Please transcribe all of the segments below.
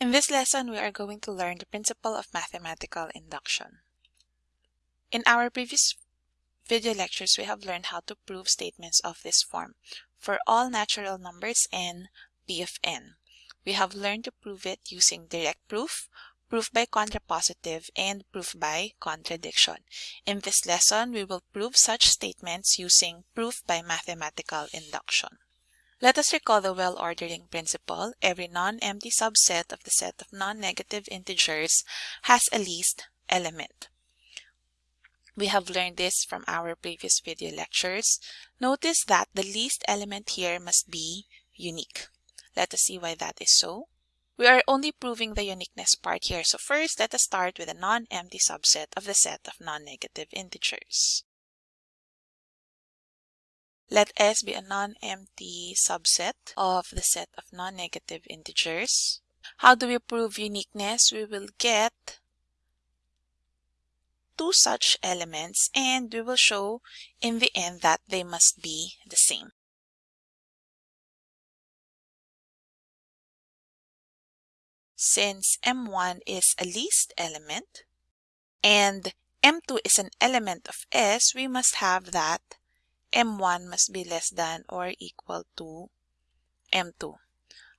In this lesson, we are going to learn the principle of mathematical induction. In our previous video lectures, we have learned how to prove statements of this form. For all natural numbers n, p of n. We have learned to prove it using direct proof, proof by contrapositive, and proof by contradiction. In this lesson, we will prove such statements using proof by mathematical induction. Let us recall the well-ordering principle. Every non-empty subset of the set of non-negative integers has a least element. We have learned this from our previous video lectures. Notice that the least element here must be unique. Let us see why that is so. We are only proving the uniqueness part here. So first, let us start with a non-empty subset of the set of non-negative integers. Let S be a non-empty subset of the set of non-negative integers. How do we prove uniqueness? We will get two such elements and we will show in the end that they must be the same. Since M1 is a least element and M2 is an element of S, we must have that M1 must be less than or equal to M2.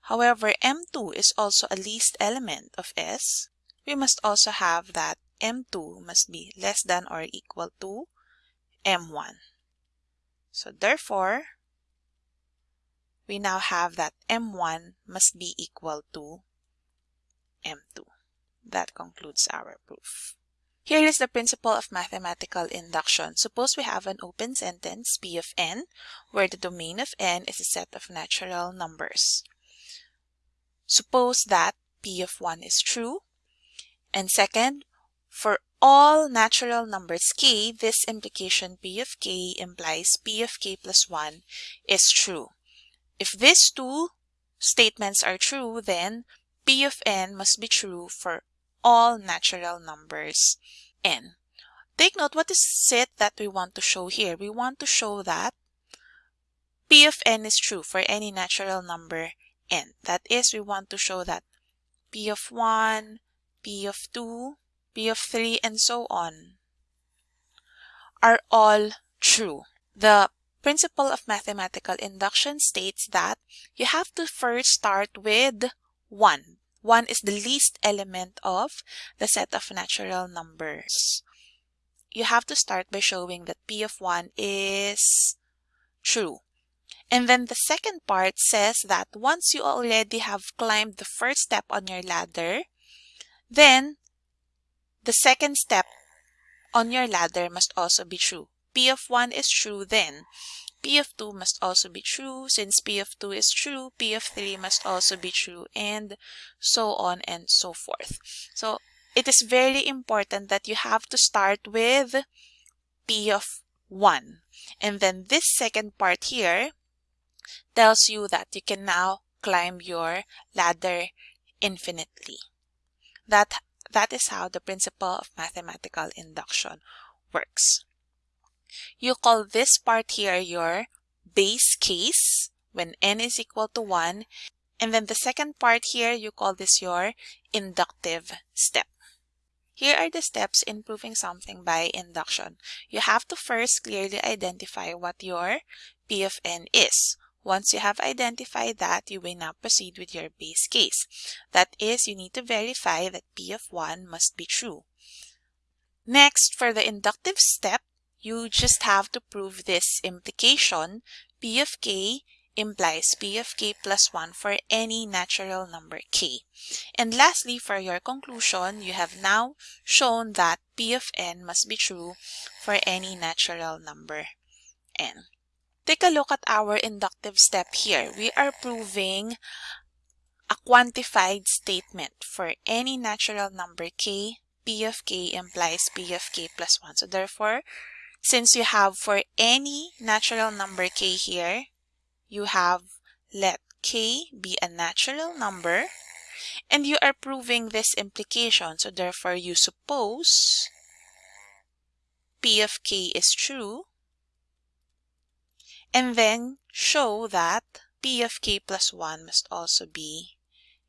However, M2 is also a least element of S. We must also have that M2 must be less than or equal to M1. So therefore, we now have that M1 must be equal to M2. That concludes our proof. Here is the principle of mathematical induction. Suppose we have an open sentence P of n, where the domain of n is a set of natural numbers. Suppose that P of 1 is true. And second, for all natural numbers k, this implication P of k implies P of k plus 1 is true. If these two statements are true, then P of n must be true for all natural numbers n. Take note, what is it that we want to show here? We want to show that P of n is true for any natural number n. That is, we want to show that P of 1, P of 2, P of 3, and so on are all true. The principle of mathematical induction states that you have to first start with 1 1 is the least element of the set of natural numbers. You have to start by showing that P of 1 is true. And then the second part says that once you already have climbed the first step on your ladder, then the second step on your ladder must also be true. P of 1 is true then. P of 2 must also be true. Since P of 2 is true, P of 3 must also be true, and so on and so forth. So it is very important that you have to start with P of 1. And then this second part here tells you that you can now climb your ladder infinitely. That, that is how the principle of mathematical induction works. You call this part here your base case when n is equal to 1. And then the second part here, you call this your inductive step. Here are the steps in proving something by induction. You have to first clearly identify what your P of n is. Once you have identified that, you may now proceed with your base case. That is, you need to verify that P of 1 must be true. Next, for the inductive step, you just have to prove this implication. P of k implies P of k plus 1 for any natural number k. And lastly, for your conclusion, you have now shown that P of n must be true for any natural number n. Take a look at our inductive step here. We are proving a quantified statement for any natural number k. P of k implies P of k plus 1. So therefore, since you have for any natural number k here, you have let k be a natural number and you are proving this implication. So therefore, you suppose p of k is true and then show that p of k plus 1 must also be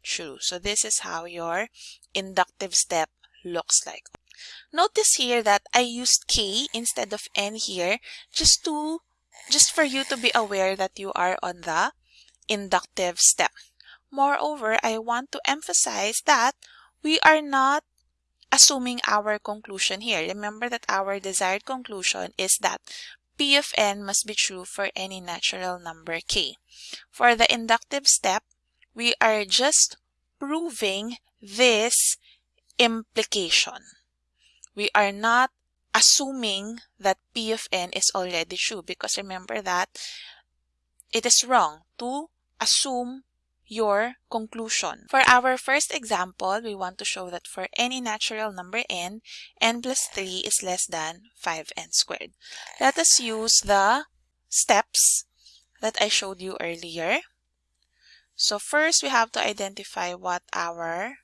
true. So this is how your inductive step looks like. Notice here that I used K instead of N here just to just for you to be aware that you are on the inductive step. Moreover, I want to emphasize that we are not assuming our conclusion here. Remember that our desired conclusion is that P of n must be true for any natural number k. For the inductive step, we are just proving this implication. We are not assuming that P of n is already true because remember that it is wrong to assume your conclusion. For our first example, we want to show that for any natural number n, n plus 3 is less than 5n squared. Let us use the steps that I showed you earlier. So first, we have to identify what our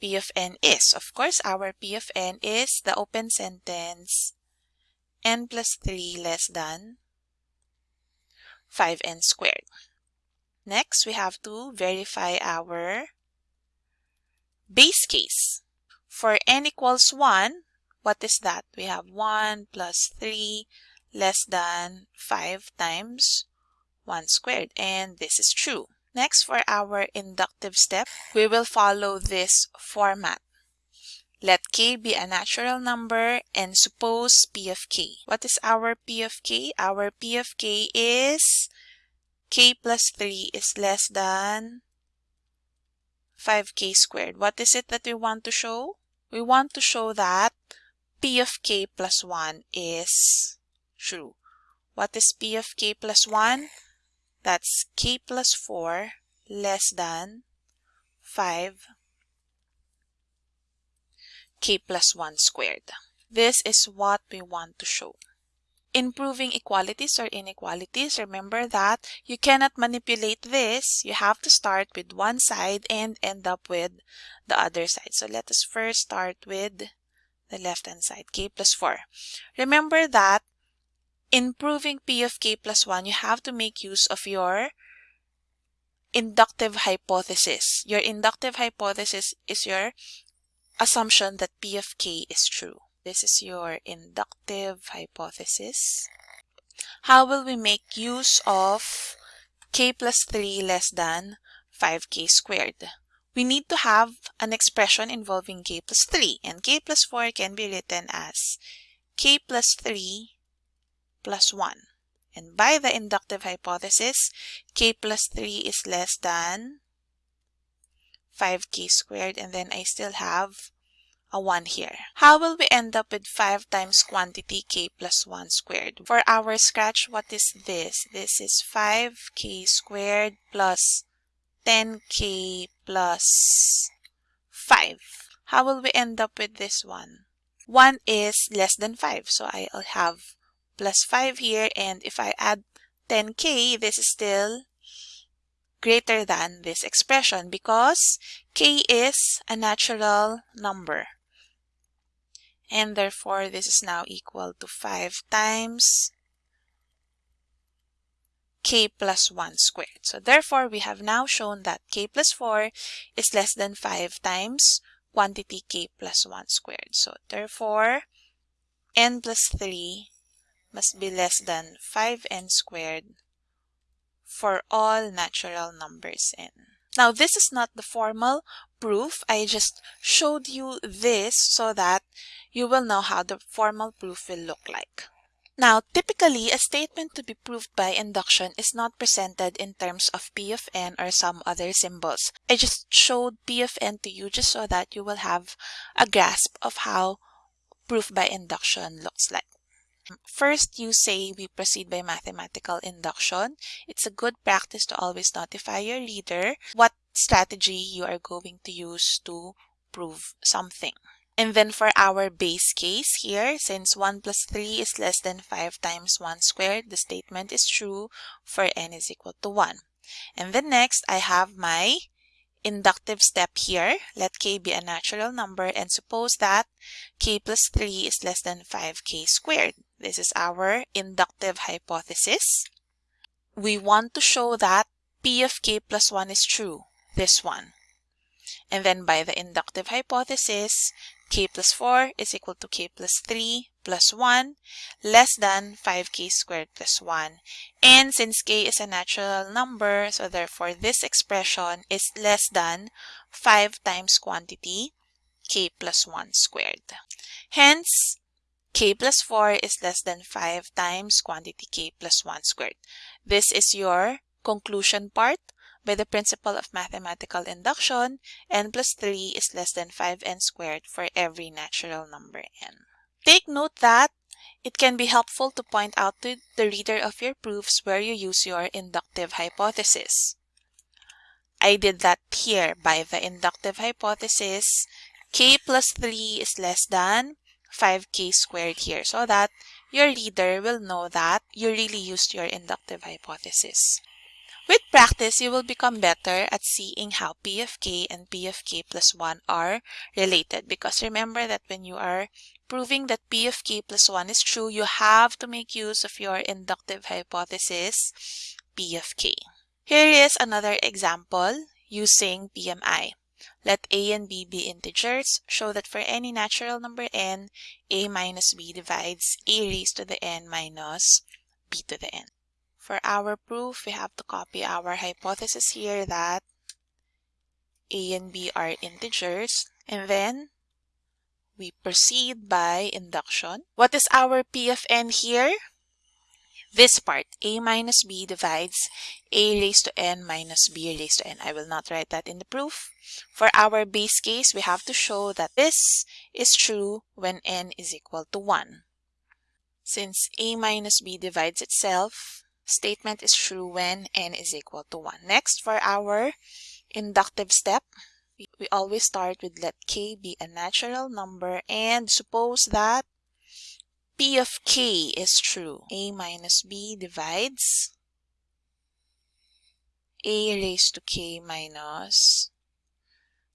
P of n is. Of course, our P of n is the open sentence n plus 3 less than 5n squared. Next, we have to verify our base case. For n equals 1, what is that? We have 1 plus 3 less than 5 times 1 squared. And this is true. Next, for our inductive step, we will follow this format. Let k be a natural number and suppose p of k. What is our p of k? Our p of k is k plus 3 is less than 5k squared. What is it that we want to show? We want to show that p of k plus 1 is true. What is p of k plus 1? That's k plus 4 less than 5 k plus 1 squared. This is what we want to show in proving equalities or inequalities, remember that you cannot manipulate this. You have to start with one side and end up with the other side. So let us first start with the left-hand side, k plus 4. Remember that in proving p of k plus 1, you have to make use of your inductive hypothesis. Your inductive hypothesis is your assumption that p of k is true. This is your inductive hypothesis. How will we make use of k plus 3 less than 5k squared? We need to have an expression involving k plus 3 and k plus 4 can be written as k plus 3 plus 1. And by the inductive hypothesis, k plus 3 is less than 5k squared and then I still have a 1 here. How will we end up with 5 times quantity k plus 1 squared? For our scratch, what is this? This is 5k squared plus 10k plus 5. How will we end up with this one? 1 is less than 5, so I'll have plus 5 here, and if I add 10k, this is still greater than this expression because k is a natural number and therefore this is now equal to 5 times k plus 1 squared. So therefore we have now shown that k plus 4 is less than 5 times quantity k plus 1 squared. So therefore n plus 3 must be less than 5n squared for all natural numbers n. Now this is not the formal proof. I just showed you this so that you will know how the formal proof will look like. Now, typically, a statement to be proved by induction is not presented in terms of P of n or some other symbols. I just showed P of n to you just so that you will have a grasp of how proof by induction looks like. First, you say we proceed by mathematical induction. It's a good practice to always notify your leader what strategy you are going to use to prove something. And then for our base case here, since 1 plus 3 is less than 5 times 1 squared, the statement is true for n is equal to 1. And then next, I have my inductive step here. Let k be a natural number and suppose that k plus 3 is less than 5k squared. This is our inductive hypothesis. We want to show that p of k plus 1 is true. this one. And then by the inductive hypothesis, k plus 4 is equal to k plus 3 plus 1 less than 5k squared plus 1. And since k is a natural number, so therefore this expression is less than 5 times quantity k plus 1 squared. Hence, k plus 4 is less than 5 times quantity k plus 1 squared. This is your conclusion part by the principle of mathematical induction, n plus 3 is less than 5n squared for every natural number n. Take note that it can be helpful to point out to the reader of your proofs where you use your inductive hypothesis. I did that here by the inductive hypothesis k plus 3 is less than 5k squared here so that your reader will know that you really used your inductive hypothesis. With practice, you will become better at seeing how P of k and P of k plus 1 are related because remember that when you are proving that P of k plus 1 is true, you have to make use of your inductive hypothesis P of k. Here is another example using PMI. Let a and b be integers. Show that for any natural number n, a minus b divides a raised to the n minus b to the n. For our proof, we have to copy our hypothesis here that a and b are integers. And then we proceed by induction. What is our p of n here? This part, a minus b divides a raised to n minus b raised to n. I will not write that in the proof. For our base case, we have to show that this is true when n is equal to 1. Since a minus b divides itself, statement is true when n is equal to 1. Next, for our inductive step, we always start with let k be a natural number and suppose that p of k is true. a minus b divides a raised to k minus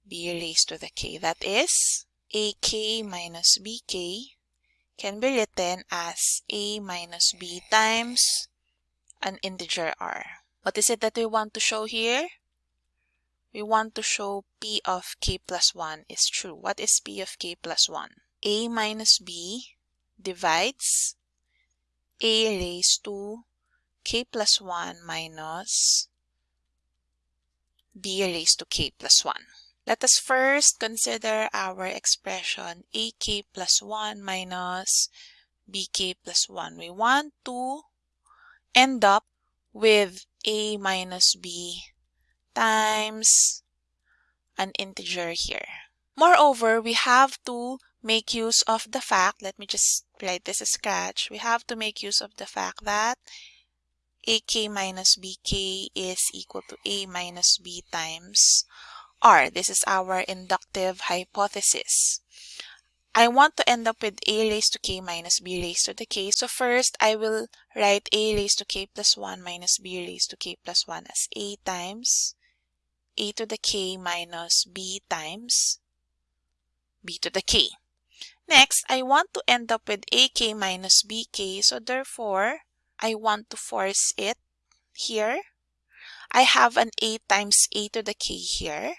b raised to the k. That is, ak minus bk can be written as a minus b times an integer r. What is it that we want to show here? We want to show p of k plus 1 is true. What is p of k plus 1? a minus b divides a raised to k plus 1 minus b raised to k plus 1. Let us first consider our expression ak plus 1 minus bk plus 1. We want to end up with a minus b times an integer here. Moreover, we have to make use of the fact, let me just write this as scratch, we have to make use of the fact that ak minus bk is equal to a minus b times r. This is our inductive hypothesis. I want to end up with a raised to k minus b raised to the k. So first, I will write a raised to k plus 1 minus b raised to k plus 1 as a times a to the k minus b times b to the k. Next, I want to end up with ak minus bk. So therefore, I want to force it here. I have an a times a to the k here.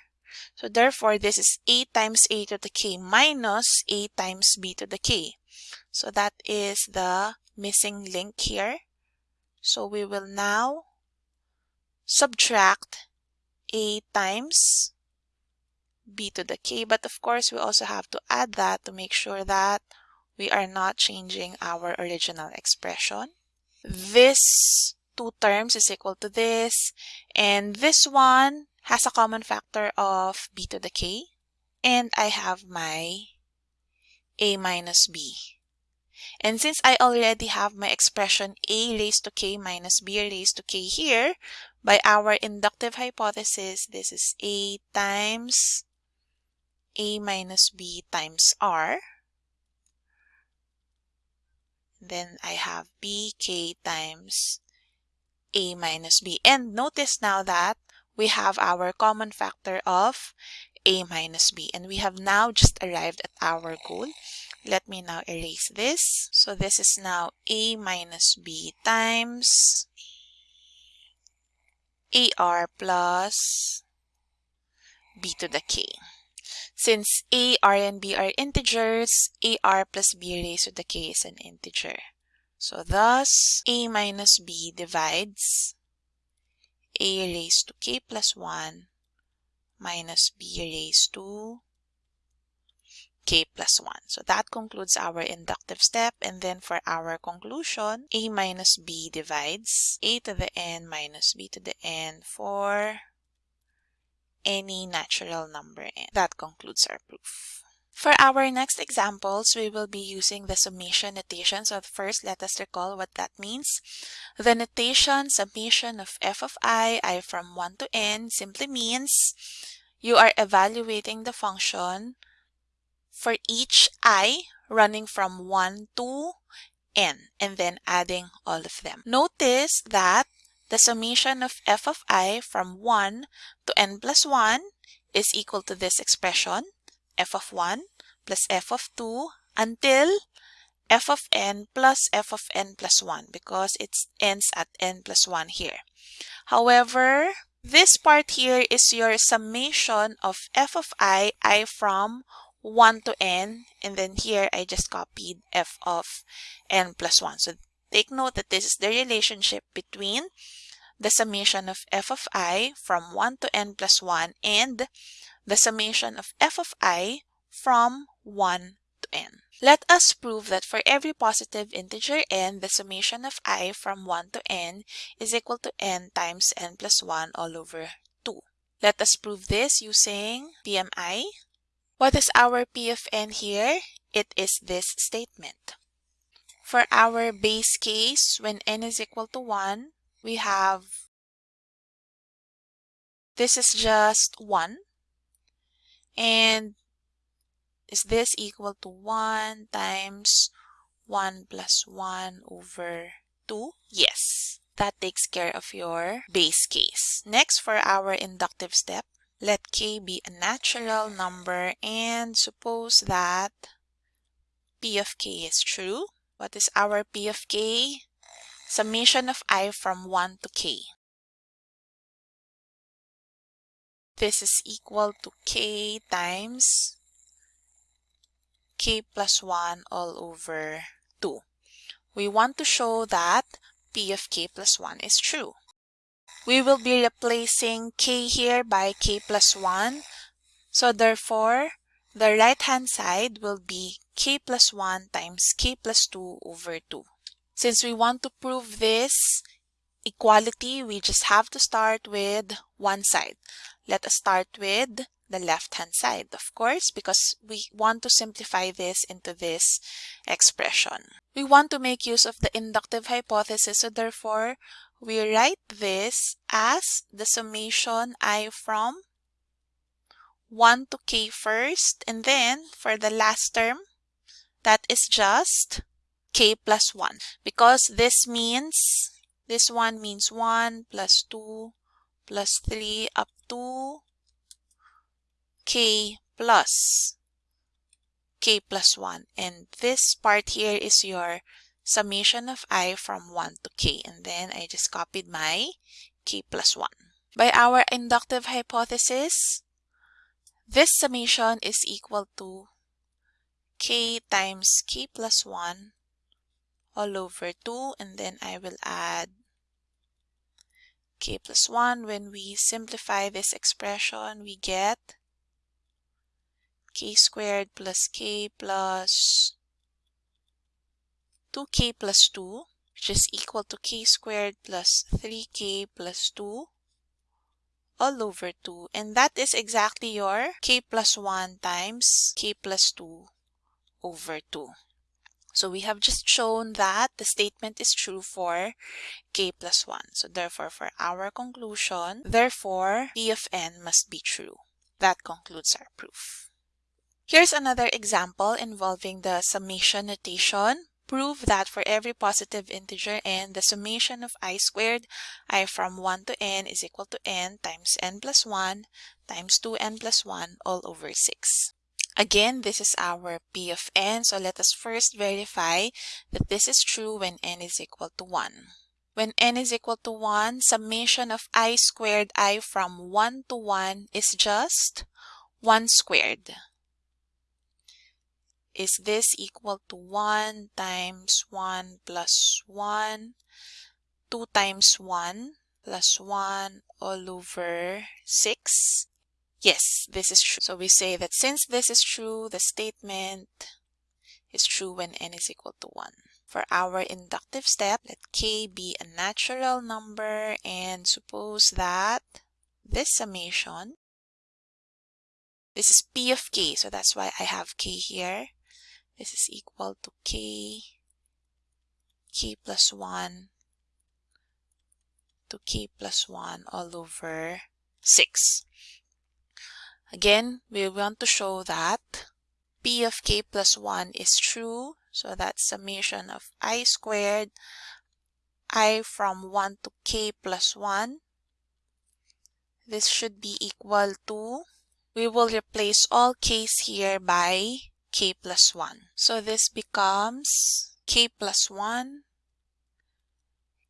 So therefore, this is a times a to the k minus a times b to the k. So that is the missing link here. So we will now subtract a times b to the k. But of course, we also have to add that to make sure that we are not changing our original expression. This two terms is equal to this. And this one has a common factor of b to the k. And I have my a minus b. And since I already have my expression a raised to k minus b raised to k here, by our inductive hypothesis, this is a times a minus b times r. Then I have bk times a minus b. And notice now that we have our common factor of a minus b. And we have now just arrived at our goal. Let me now erase this. So this is now a minus b times ar plus b to the k. Since a, r, and b are integers, ar plus b raised to the k is an integer. So thus, a minus b divides a raised to k plus 1 minus b raised to k plus 1. So that concludes our inductive step. And then for our conclusion, a minus b divides a to the n minus b to the n for any natural number n. That concludes our proof. For our next examples, we will be using the summation notation. So first, let us recall what that means. The notation summation of f of i, i from 1 to n, simply means you are evaluating the function for each i running from 1 to n and then adding all of them. Notice that the summation of f of i from 1 to n plus 1 is equal to this expression, f of 1 plus f of 2 until f of n plus f of n plus 1 because it ends at n plus 1 here. However, this part here is your summation of f of i, i from 1 to n, and then here I just copied f of n plus 1. So take note that this is the relationship between the summation of f of i from 1 to n plus 1 and the summation of f of i from 1 to n. Let us prove that for every positive integer n, the summation of i from 1 to n is equal to n times n plus 1 all over 2. Let us prove this using PMI. What is our P of n here? It is this statement. For our base case, when n is equal to 1, we have this is just 1. And is this equal to 1 times 1 plus 1 over 2? Yes, that takes care of your base case. Next, for our inductive step, let k be a natural number and suppose that p of k is true. What is our p of k? Summation of i from 1 to k. This is equal to k times k plus 1 all over 2. We want to show that p of k plus 1 is true. We will be replacing k here by k plus 1. So therefore, the right-hand side will be k plus 1 times k plus 2 over 2. Since we want to prove this equality, we just have to start with one side. Let us start with the left-hand side, of course, because we want to simplify this into this expression. We want to make use of the inductive hypothesis, so therefore, we write this as the summation i from 1 to k first, and then for the last term, that is just k plus 1. Because this means, this one means 1 plus 2 plus 3 up to k plus k plus 1. And this part here is your summation of i from 1 to k and then I just copied my k plus 1. By our inductive hypothesis, this summation is equal to k times k plus 1 all over 2 and then I will add k plus 1. When we simplify this expression, we get k squared plus k plus 2k plus 2, which is equal to k squared plus 3k plus 2 all over 2. And that is exactly your k plus 1 times k plus 2 over 2. So we have just shown that the statement is true for k plus 1. So therefore, for our conclusion, therefore, p of n must be true. That concludes our proof. Here's another example involving the summation notation Prove that for every positive integer n, the summation of i squared, i from 1 to n is equal to n times n plus 1 times 2n plus 1 all over 6. Again, this is our p of n, so let us first verify that this is true when n is equal to 1. When n is equal to 1, summation of i squared i from 1 to 1 is just 1 squared. Is this equal to 1 times 1 plus 1? 2 times 1 plus 1 all over 6. Yes, this is true. So we say that since this is true, the statement is true when n is equal to 1. For our inductive step, let k be a natural number and suppose that this summation, this is p of k, so that's why I have k here. This is equal to k, k plus 1 to k plus 1 all over 6. Again, we want to show that p of k plus 1 is true. So that summation of i squared, i from 1 to k plus 1. This should be equal to, we will replace all k's here by k plus 1. So this becomes k plus 1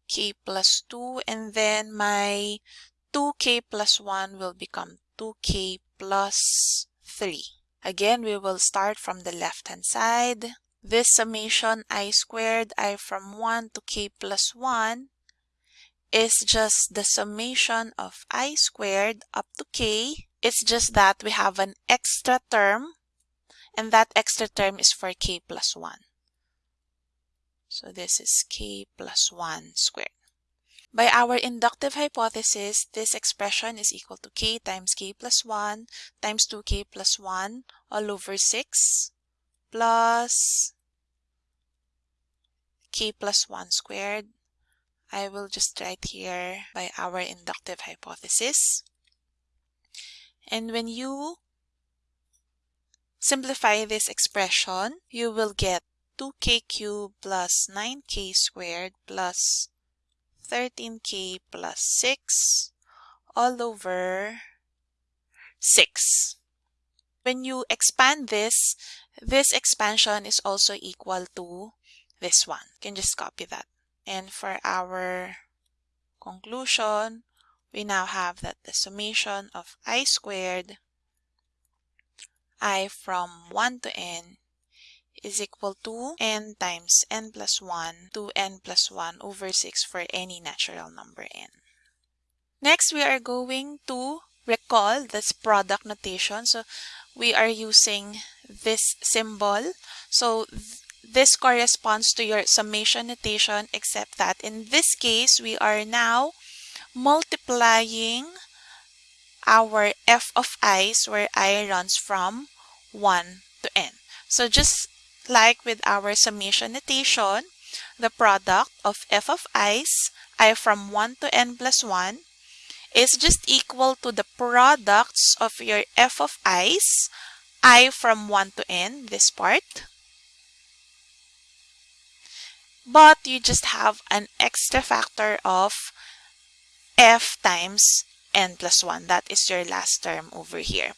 k plus 2 and then my 2k plus 1 will become 2k plus 3. Again, we will start from the left hand side. This summation i squared i from 1 to k plus 1 is just the summation of i squared up to k. It's just that we have an extra term and that extra term is for k plus 1. So this is k plus 1 squared. By our inductive hypothesis, this expression is equal to k times k plus 1 times 2k plus 1 all over 6 plus k plus 1 squared. I will just write here by our inductive hypothesis. And when you simplify this expression, you will get 2k cubed plus 9k squared plus 13k plus 6 all over 6. When you expand this, this expansion is also equal to this one. You can just copy that. And for our conclusion, we now have that the summation of i squared i from 1 to n is equal to n times n plus 1 to n plus 1 over 6 for any natural number n. Next, we are going to recall this product notation. So we are using this symbol. So th this corresponds to your summation notation except that in this case, we are now multiplying our f of i's where i runs from 1 to n. So just like with our summation notation, the product of f of i's, i from 1 to n plus 1, is just equal to the products of your f of i's, i from 1 to n, this part. But you just have an extra factor of f times n plus 1. That is your last term over here.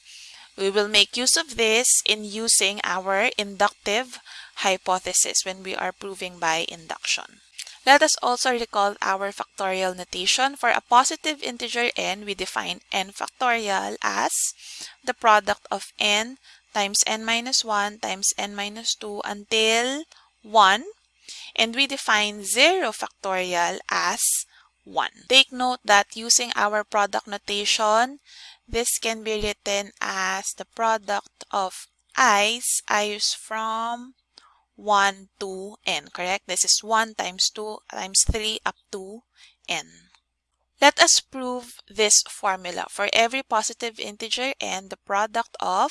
We will make use of this in using our inductive hypothesis when we are proving by induction. Let us also recall our factorial notation. For a positive integer n, we define n factorial as the product of n times n minus 1 times n minus 2 until 1. And we define 0 factorial as 1. Take note that using our product notation, this can be written as the product of i's, i's from 1 to n, correct? This is 1 times 2 times 3 up to n. Let us prove this formula. For every positive integer n, the product of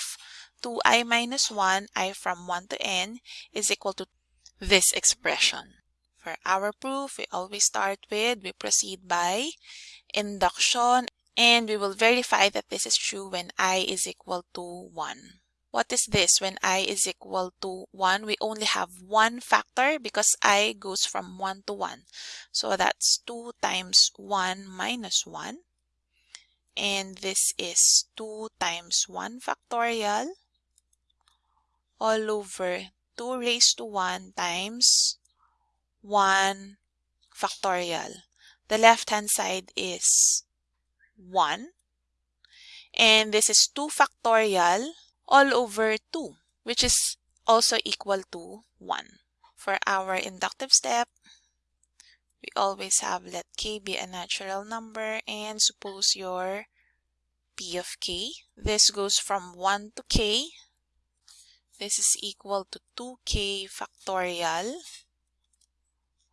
2i minus 1, i from 1 to n, is equal to this expression. For our proof, we always start with, we proceed by induction and we will verify that this is true when i is equal to 1. What is this? When i is equal to 1, we only have one factor because i goes from 1 to 1. So that's 2 times 1 minus 1. And this is 2 times 1 factorial all over 2 raised to 1 times 1 factorial. The left-hand side is 1. And this is 2 factorial all over 2, which is also equal to 1. For our inductive step, we always have let k be a natural number and suppose your p of k. This goes from 1 to k. This is equal to 2k factorial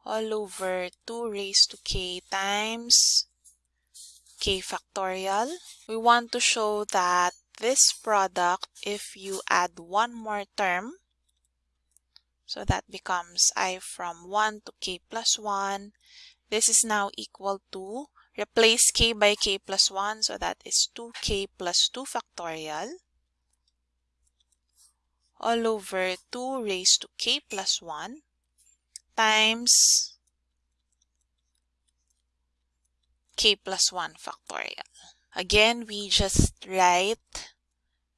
all over 2 raised to k times k factorial. We want to show that this product, if you add one more term, so that becomes i from 1 to k plus 1, this is now equal to, replace k by k plus 1, so that is 2k plus 2 factorial. All over 2 raised to k plus 1 times k plus 1 factorial. Again, we just write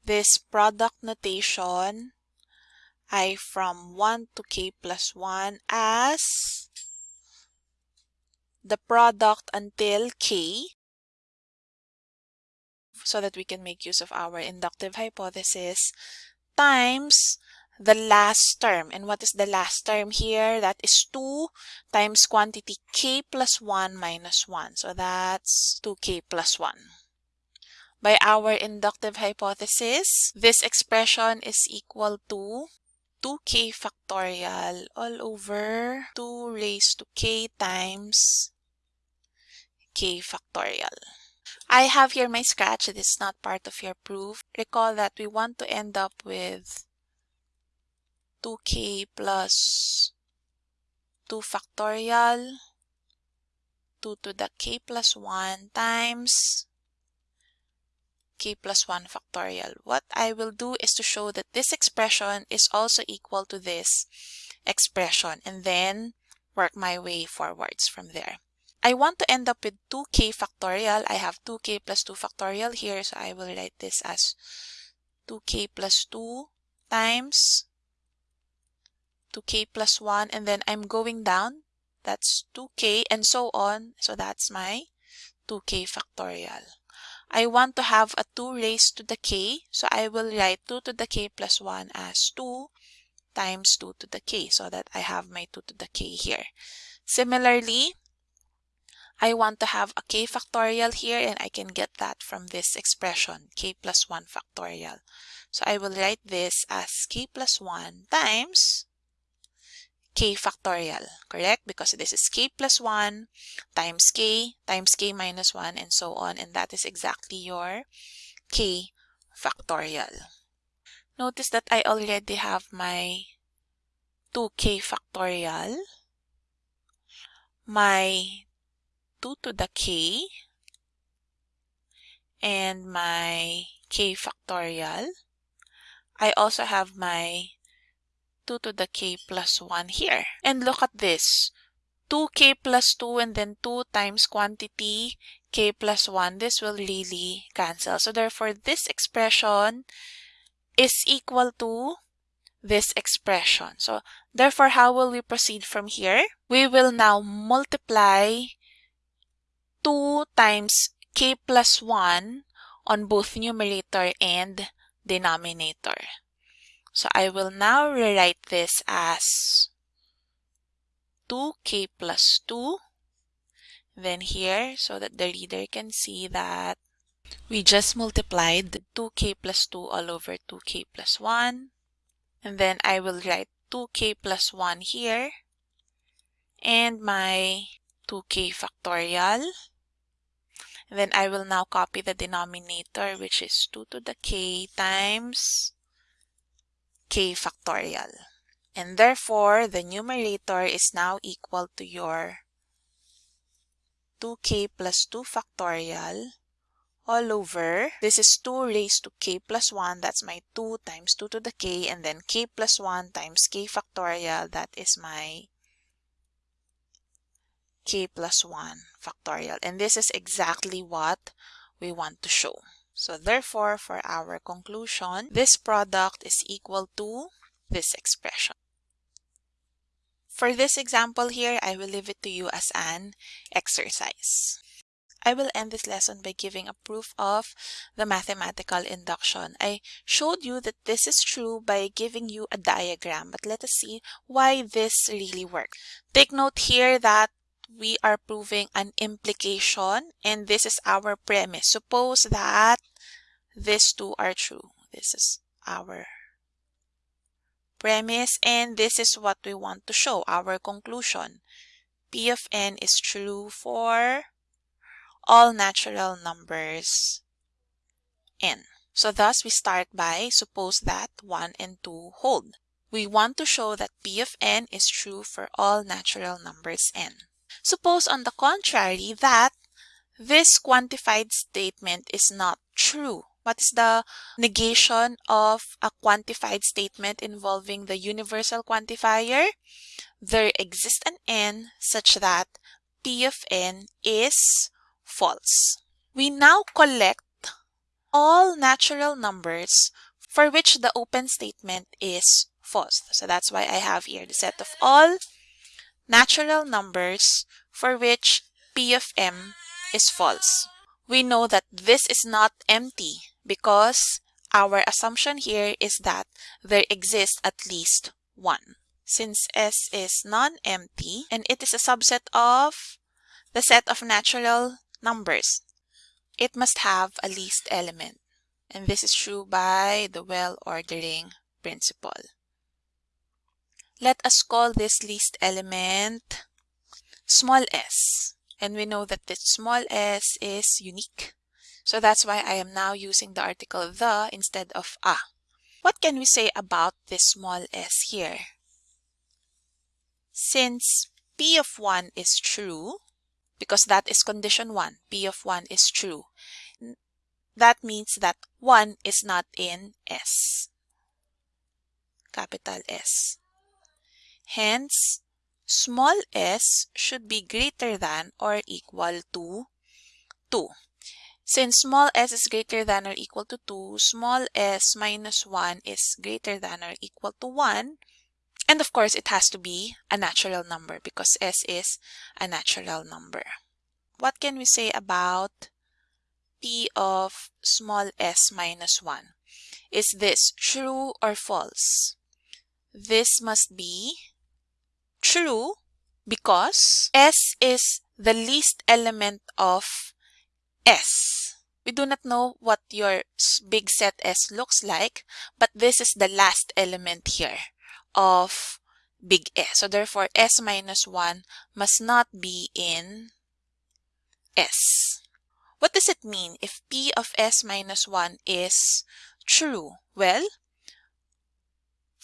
this product notation i from 1 to k plus 1 as the product until k so that we can make use of our inductive hypothesis times the last term. And what is the last term here? That is 2 times quantity k plus 1 minus 1. So that's 2k plus 1. By our inductive hypothesis, this expression is equal to 2k factorial all over 2 raised to k times k factorial. I have here my scratch. It is not part of your proof. Recall that we want to end up with 2k plus 2 factorial 2 to the k plus 1 times k plus 1 factorial. What I will do is to show that this expression is also equal to this expression and then work my way forwards from there. I want to end up with 2k factorial. I have 2k plus 2 factorial here, so I will write this as 2k plus 2 times 2k plus 1 and then I'm going down. That's 2k and so on. So that's my 2k factorial. I want to have a 2 raised to the k so I will write 2 to the k plus 1 as 2 times 2 to the k so that I have my 2 to the k here. Similarly I want to have a k factorial here and I can get that from this expression k plus 1 factorial. So I will write this as k plus 1 times k factorial, correct? Because this is k plus 1 times k times k minus 1 and so on. And that is exactly your k factorial. Notice that I already have my 2k factorial, my 2 to the k, and my k factorial. I also have my 2 to the k plus 1 here. And look at this. 2k plus 2 and then 2 times quantity k plus 1. This will really cancel. So therefore, this expression is equal to this expression. So therefore, how will we proceed from here? We will now multiply 2 times k plus 1 on both numerator and denominator. So I will now rewrite this as 2k plus 2 then here so that the reader can see that we just multiplied 2k plus 2 all over 2k plus 1 and then I will write 2k plus 1 here and my 2k factorial. Then I will now copy the denominator which is 2 to the k times k factorial. And therefore, the numerator is now equal to your 2k plus 2 factorial all over, this is 2 raised to k plus 1, that's my 2 times 2 to the k, and then k plus 1 times k factorial, that is my k plus 1 factorial. And this is exactly what we want to show. So therefore, for our conclusion, this product is equal to this expression. For this example here, I will leave it to you as an exercise. I will end this lesson by giving a proof of the mathematical induction. I showed you that this is true by giving you a diagram, but let us see why this really works. Take note here that we are proving an implication and this is our premise. Suppose that these two are true. This is our premise and this is what we want to show, our conclusion. P of n is true for all natural numbers n. So thus we start by suppose that 1 and 2 hold. We want to show that P of n is true for all natural numbers n. Suppose on the contrary that this quantified statement is not true. What is the negation of a quantified statement involving the universal quantifier? There exists an n such that P of n is false. We now collect all natural numbers for which the open statement is false. So that's why I have here the set of all natural numbers for which P of m is false. We know that this is not empty because our assumption here is that there exists at least one. Since S is non-empty and it is a subset of the set of natural numbers, it must have a least element. And this is true by the well-ordering principle. Let us call this least element small s. And we know that this small s is unique. So that's why I am now using the article the instead of a. What can we say about this small s here? Since p of 1 is true, because that is condition 1, p of 1 is true, that means that 1 is not in S, capital S. Hence, small s should be greater than or equal to 2. Since small s is greater than or equal to 2, small s minus 1 is greater than or equal to 1. And of course, it has to be a natural number because s is a natural number. What can we say about p of small s minus 1? Is this true or false? This must be true because s is the least element of S. We do not know what your big set S looks like, but this is the last element here of big S. So therefore, S minus 1 must not be in S. What does it mean if P of S minus 1 is true? Well,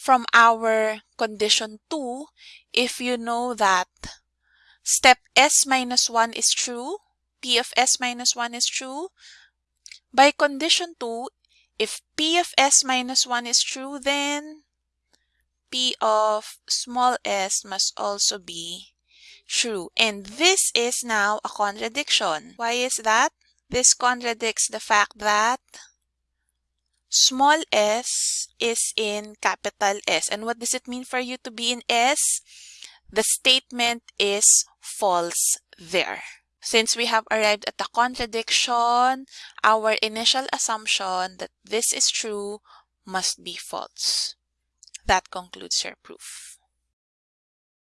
from our condition 2, if you know that step S minus 1 is true, P of S minus 1 is true. By condition 2, if P of S minus 1 is true, then P of small s must also be true. And this is now a contradiction. Why is that? This contradicts the fact that small s is in capital S. And what does it mean for you to be in S? The statement is false there. Since we have arrived at the contradiction, our initial assumption that this is true must be false. That concludes your proof.